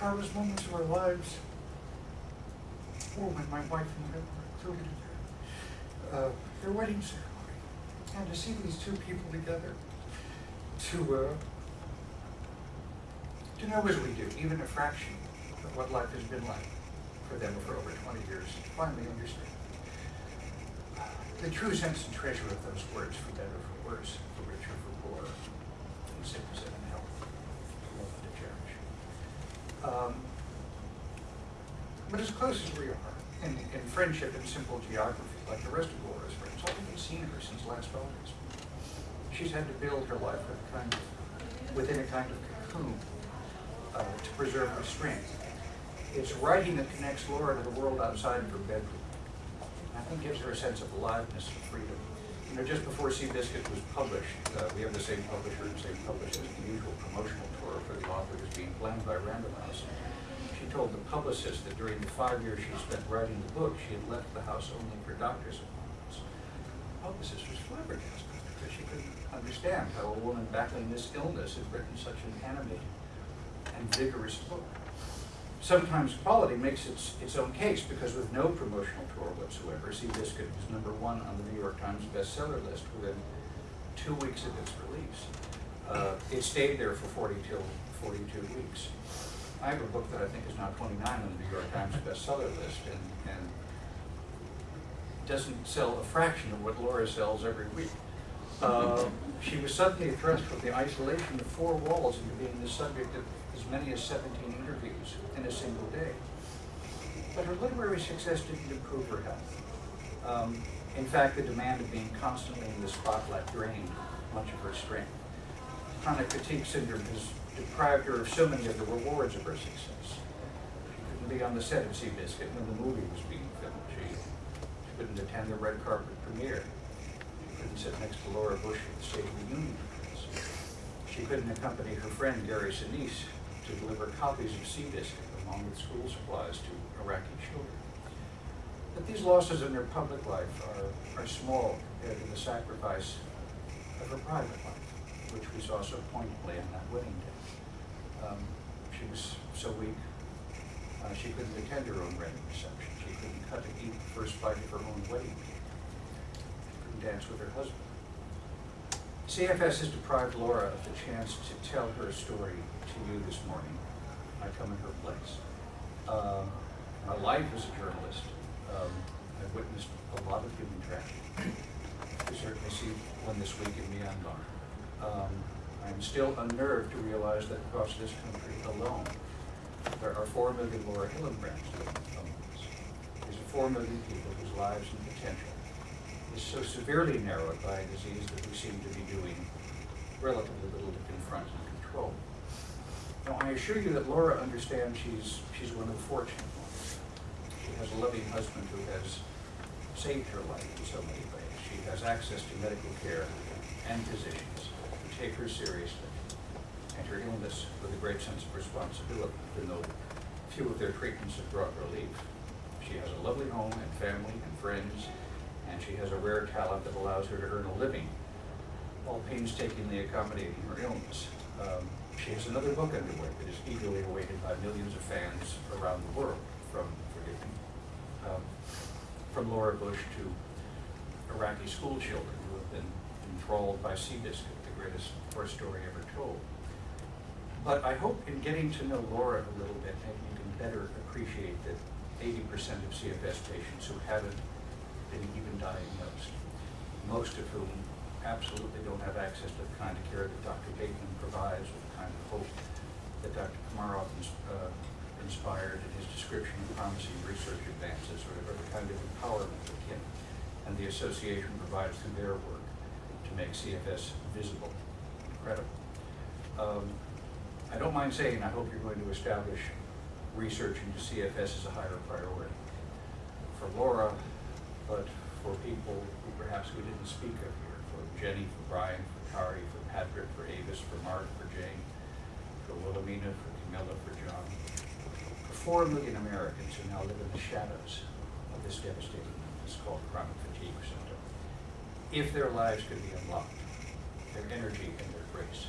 proudest moments of our lives. Were when my wife and I were uh, their wedding ceremony. And to see these two people together, to, uh, to know as we do, even a fraction of what life has been like for them for over 20 years, finally understand the true sense and treasure of those words, for better for worse, for richer, for poorer, in sickness and in health, to love and to cherish. Um, but as close as we are, in, in friendship and simple geography, like the rest of Laura's friends, I haven't seen her since last August. She's had to build her life with a kind of, within a kind of cocoon uh, to preserve her strength. It's writing that connects Laura to the world outside of her bedroom. I think gives her a sense of aliveness and freedom. You know, just before Seabiscuit was published, uh, we have the same publisher and same publishers, the usual promotional tour for the author is being planned by Random House. She told the publicist that during the five years she spent writing the book, she had left the house only for doctor's appointments. The publicist was flabbergasted because she couldn't understand how a woman battling this illness had written such an animated and vigorous book sometimes quality makes its, its own case because with no promotional tour whatsoever, Seabiscuit was number one on the New York Times bestseller list within two weeks of its release. Uh, it stayed there for 40 till 42 weeks. I have a book that I think is now 29 on the New York Times bestseller list and, and doesn't sell a fraction of what Laura sells every week. Uh, she was suddenly thrust from the isolation of four walls into being the subject of as many as 17 interviews in a single day. But her literary success didn't improve her health. Um, in fact, the demand of being constantly in the spotlight drained much of her strength. Chronic fatigue syndrome deprived her of so many of the rewards of her success. She couldn't be on the set of Seabiscuit when the movie was being filmed. She, she couldn't attend the red carpet premiere. She couldn't sit next to Laura Bush at the State the She couldn't accompany her friend Gary Sinise to deliver copies of Seabiscuit along with school supplies to Iraqi children. But these losses in her public life are, are small compared to the sacrifice of her private life, which we saw so poignantly on that wedding day. Um, she was so weak, uh, she couldn't attend her own wedding reception. She couldn't cut eat the first bite of her own wedding cake. She couldn't dance with her husband. CFS has deprived Laura of the chance to tell her story to you this morning. I come in her place. Uh, my life as a journalist, um, I've witnessed a lot of human tragedy. We certainly see one this week in Myanmar. Um, I'm still unnerved to realize that across this country alone, there are four million Laura Hillenbrands among. These are four million people whose lives and potential is so severely narrowed by a disease that we seem to be doing relatively little to confront and control. Now, I assure you that Laura understands she's, she's one of the fortunate ones. She has a loving husband who has saved her life in so many ways. She has access to medical care and physicians take her seriously and her illness with a great sense of responsibility, even though few of their treatments have brought relief. She has a lovely home and family and friends, and she has a rare talent that allows her to earn a living while painstakingly accommodating her illness. Um, she has another book underway that is eagerly awaited by millions of fans around the world, from, forgive me, um, from Laura Bush to Iraqi school children who have been enthralled by Seabiscuit, the greatest war story ever told. But I hope in getting to know Laura a little bit, maybe you can better appreciate that 80% of CFS patients who haven't been even diagnosed, most of whom absolutely don't have access to the kind of care that Dr. Bateman provides, or the kind of hope that Dr. Komaroff uh, inspired in his description of promising research advances, or the kind of empowerment that Kim and the association provides through their work to make CFS visible, credible. Um, I don't mind saying I hope you're going to establish research into CFS as a higher priority. For Laura, but for people who perhaps we didn't speak of here, for Jenny, for Brian, for Kari, for Patrick, for Avis, for Mark, for Jane, for Wilhelmina, for Camilla, for John, for four million Americans who now live in the shadows of this devastating illness called chronic fatigue syndrome if their lives could be unlocked, their energy and their grace.